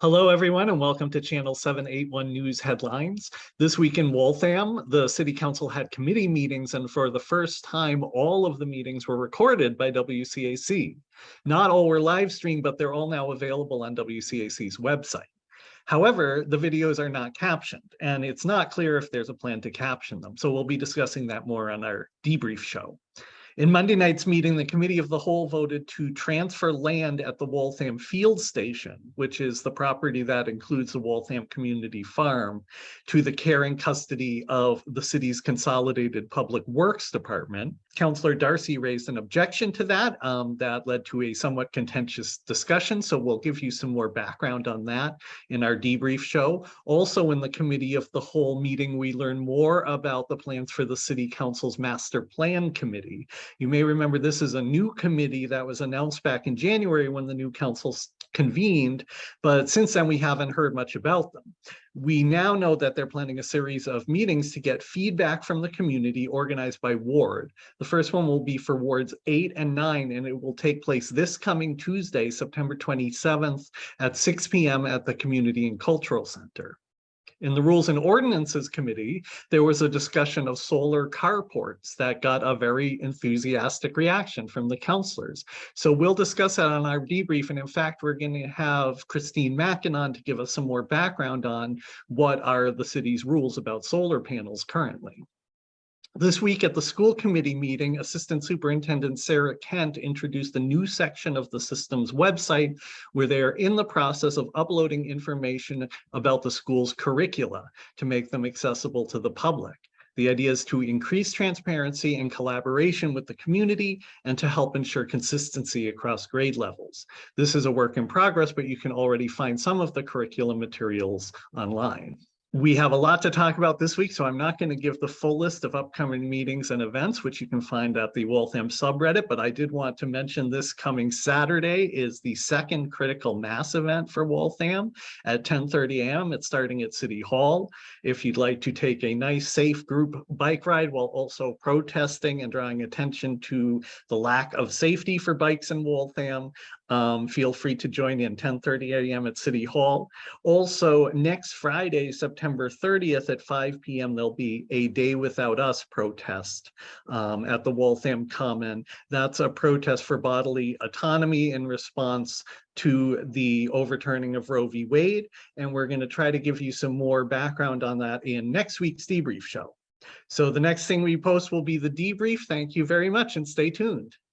Hello, everyone, and welcome to Channel 781 News Headlines. This week in Waltham, the City Council had committee meetings, and for the first time, all of the meetings were recorded by WCAC. Not all were live streamed, but they're all now available on WCAC's website. However, the videos are not captioned, and it's not clear if there's a plan to caption them. So we'll be discussing that more on our debrief show. In Monday night's meeting, the committee of the whole voted to transfer land at the Waltham Field Station, which is the property that includes the Waltham Community Farm, to the care and custody of the city's Consolidated Public Works Department. Councillor Darcy raised an objection to that. Um, that led to a somewhat contentious discussion, so we'll give you some more background on that in our debrief show. Also in the committee of the whole meeting, we learn more about the plans for the City Council's Master Plan Committee. You may remember this is a new committee that was announced back in January when the new council convened, but since then we haven't heard much about them. We now know that they're planning a series of meetings to get feedback from the community organized by ward. The first one will be for wards eight and nine, and it will take place this coming Tuesday, September 27th at 6 p.m. at the Community and Cultural Center. In the Rules and Ordinances Committee, there was a discussion of solar carports that got a very enthusiastic reaction from the councilors. So we'll discuss that on our debrief. And in fact, we're going to have Christine Mackinon to give us some more background on what are the city's rules about solar panels currently. This week at the school committee meeting, Assistant Superintendent Sarah Kent introduced a new section of the system's website where they are in the process of uploading information about the school's curricula to make them accessible to the public. The idea is to increase transparency and collaboration with the community and to help ensure consistency across grade levels. This is a work in progress, but you can already find some of the curriculum materials online. We have a lot to talk about this week, so I'm not going to give the full list of upcoming meetings and events, which you can find at the Waltham subreddit, but I did want to mention this coming Saturday is the second critical mass event for Waltham at 10.30 a.m. It's starting at City Hall. If you'd like to take a nice, safe group bike ride while also protesting and drawing attention to the lack of safety for bikes in Waltham, um, feel free to join in 10.30 a.m. at City Hall. Also, next Friday, September 30th at 5 p.m., there'll be a Day Without Us protest um, at the Waltham Common. That's a protest for bodily autonomy in response to the overturning of Roe v. Wade. And we're going to try to give you some more background on that in next week's debrief show. So the next thing we post will be the debrief. Thank you very much and stay tuned.